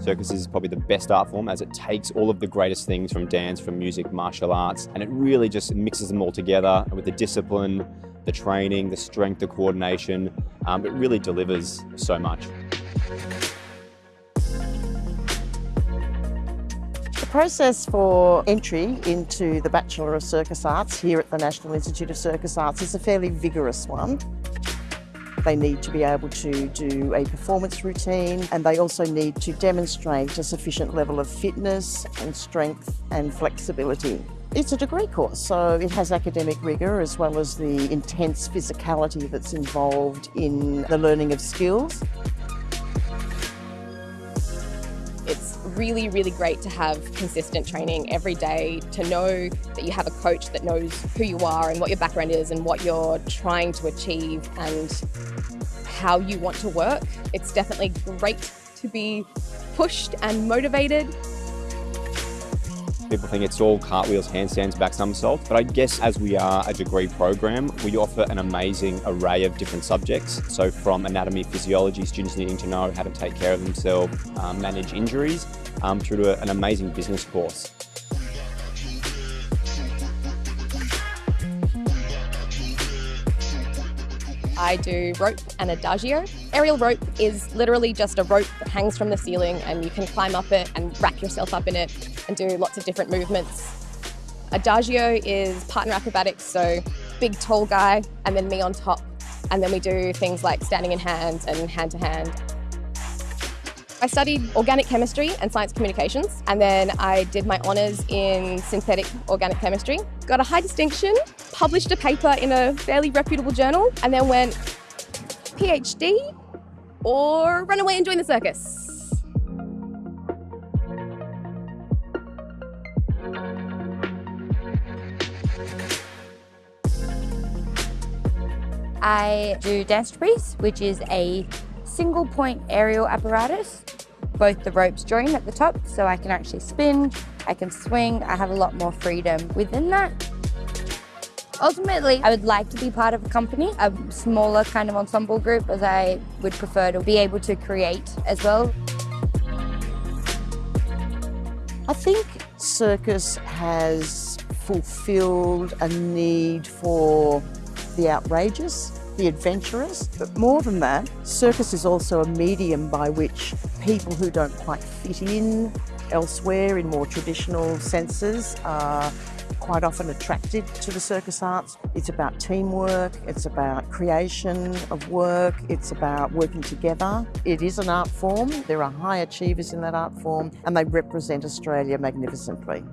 Circus is probably the best art form as it takes all of the greatest things from dance, from music, martial arts, and it really just mixes them all together with the discipline, the training, the strength, the coordination. Um, it really delivers so much. The process for entry into the Bachelor of Circus Arts here at the National Institute of Circus Arts is a fairly vigorous one. They need to be able to do a performance routine and they also need to demonstrate a sufficient level of fitness and strength and flexibility. It's a degree course, so it has academic rigour as well as the intense physicality that's involved in the learning of skills. Really, really great to have consistent training every day, to know that you have a coach that knows who you are and what your background is and what you're trying to achieve and how you want to work. It's definitely great to be pushed and motivated. People think it's all cartwheels, handstands, back somersaults, but I guess as we are a degree program, we offer an amazing array of different subjects. So from anatomy, physiology, students needing to know how to take care of themselves, um, manage injuries, um, through to an amazing business course. I do rope and adagio. Aerial rope is literally just a rope that hangs from the ceiling and you can climb up it and wrap yourself up in it and do lots of different movements. Adagio is partner acrobatics, so big tall guy and then me on top. And then we do things like standing in hands and hand to hand. I studied organic chemistry and science communications, and then I did my honours in synthetic organic chemistry. Got a high distinction, published a paper in a fairly reputable journal, and then went PhD or run away and join the circus. I do dance trapeze, which is a single point aerial apparatus. Both the ropes join at the top, so I can actually spin, I can swing, I have a lot more freedom within that. Ultimately, I would like to be part of a company, a smaller kind of ensemble group, as I would prefer to be able to create as well. I think circus has fulfilled a need for the outrageous, the adventurous, but more than that, circus is also a medium by which people who don't quite fit in elsewhere in more traditional senses are quite often attracted to the circus arts. It's about teamwork, it's about creation of work, it's about working together. It is an art form, there are high achievers in that art form and they represent Australia magnificently.